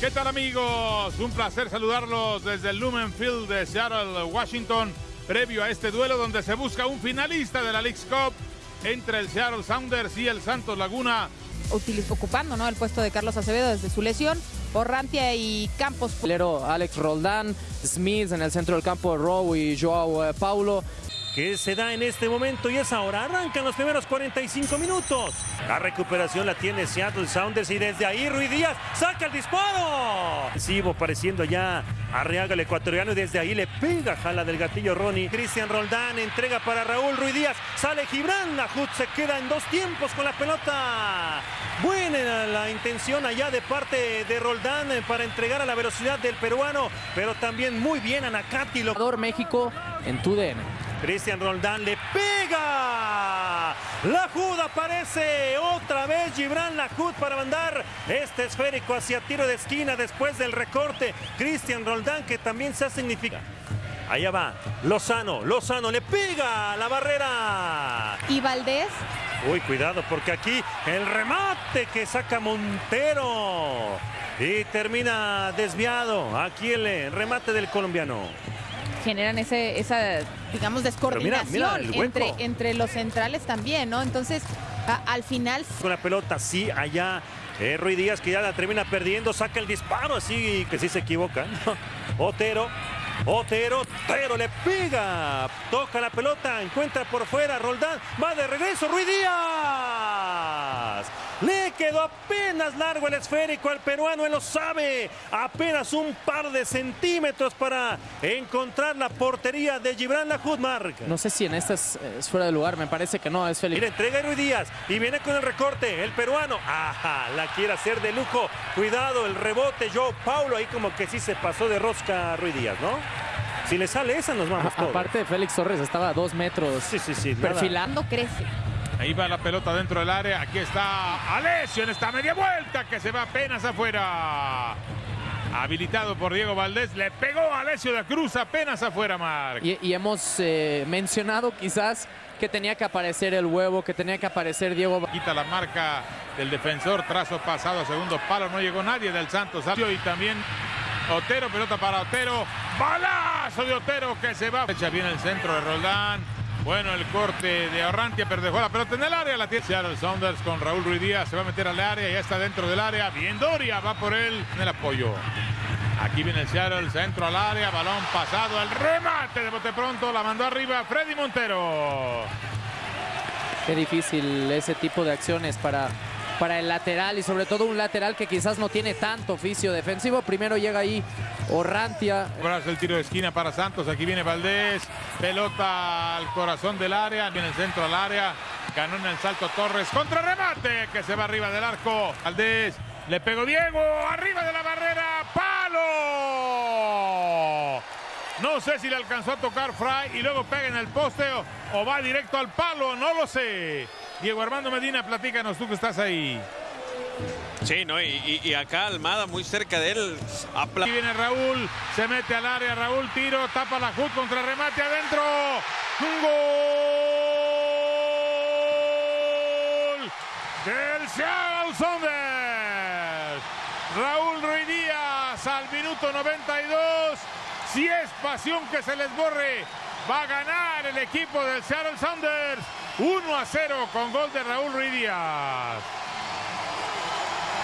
¿Qué tal amigos? Un placer saludarlos desde el Lumen Field de Seattle, Washington, previo a este duelo donde se busca un finalista de la League's Cup entre el Seattle Sounders y el Santos Laguna. ocupando ¿no? el puesto de Carlos Acevedo desde su lesión. Orrantia y Campos. Alex Roldán, Smith en el centro del campo, Rowe y Joao eh, Paulo que se da en este momento y es ahora. Arrancan los primeros 45 minutos. La recuperación la tiene Seattle Sounders y desde ahí Ruiz Díaz saca el disparo. Sigo pareciendo ya Arriaga el ecuatoriano y desde ahí le pega jala del gatillo Ronnie. Cristian Roldán entrega para Raúl Ruiz Díaz. Sale Gibran. La se queda en dos tiempos con la pelota. Buena la intención allá de parte de Roldán para entregar a la velocidad del peruano, pero también muy bien Anacati. México en TUDN. Cristian Roldán le pega. La Jud aparece otra vez Gibran Lajud para mandar este esférico hacia tiro de esquina después del recorte. Cristian Roldán que también se ha significado. Allá va, Lozano, Lozano le pega a la barrera. ¿Y Valdés? Uy, cuidado porque aquí el remate que saca Montero. Y termina desviado. Aquí el remate del colombiano generan ese, esa, digamos, descoordinación entre, entre los centrales también, ¿no? Entonces, al final... Con la pelota, sí, allá eh, Rui Díaz que ya la termina perdiendo, saca el disparo, así que sí se equivoca. Otero, Otero, Otero le pega, toca la pelota, encuentra por fuera, Roldán, va de regreso, Rui Díaz. Le quedó apenas largo el esférico al peruano, él lo sabe. Apenas un par de centímetros para encontrar la portería de Gibran Lajudmark. No sé si en esta es, fuera de lugar, me parece que no, es Felipe. Mira, entrega a Ruiz Díaz y viene con el recorte, el peruano. Ajá, la quiere hacer de lujo. Cuidado, el rebote, Joe Paulo, ahí como que sí se pasó de rosca a Ruiz Díaz, ¿no? Si le sale esa, nos vamos todos. Aparte, Félix Torres estaba a dos metros. Sí, sí, sí. Perfilando, crece. Ahí va la pelota dentro del área. Aquí está Alessio en esta media vuelta que se va apenas afuera. Habilitado por Diego Valdés. Le pegó a Alessio de Cruz apenas afuera, Marc. Y, hemos eh, mencionado quizás que tenía que aparecer el huevo, que tenía que aparecer Diego. Quita la marca del defensor. Trazo pasado a segundo palo. No llegó nadie del Santos. Y también Otero. Pelota para Otero. Balazo de Otero que se va. Echa bien el centro de Roldán. Bueno, el corte de Arrantia, pero dejó la pelota en el área. La tiene Seattle Saunders con Raúl Ruiz. Se va a meter al área, ya está dentro del área. Bien Doria, va por él en el apoyo. Aquí viene el Seattle, centro al área, balón pasado, el remate de bote pronto, la mandó arriba Freddy Montero. Qué difícil ese tipo de acciones para para el lateral y sobre todo un lateral que quizás no tiene tanto oficio defensivo. Primero llega ahí Orrantia. el tiro de esquina para Santos. Aquí viene Valdés. Pelota al corazón del área. Viene el centro al área. Ganó en el salto Torres. Contra remate que se va arriba del arco. Valdés. Le pegó Diego. Arriba de la barrera. ¡Palo! No sé si le alcanzó a tocar Fry y luego pega en el poste o va directo al palo. No lo sé. Diego Armando Medina, platícanos tú que estás ahí. Sí, ¿no? Y, acá Almada muy cerca de él. Aquí viene Raúl, se mete al área, Raúl tiro, tapa la HUD contra remate adentro. ¡Un gol! Del Seattle Sounders. Raúl Ruiz Díaz al minuto 92. Si es pasión que se les borre, va a ganar el equipo del Seattle Sounders. 1 a 0 con gol de Raúl Ruiz Díaz.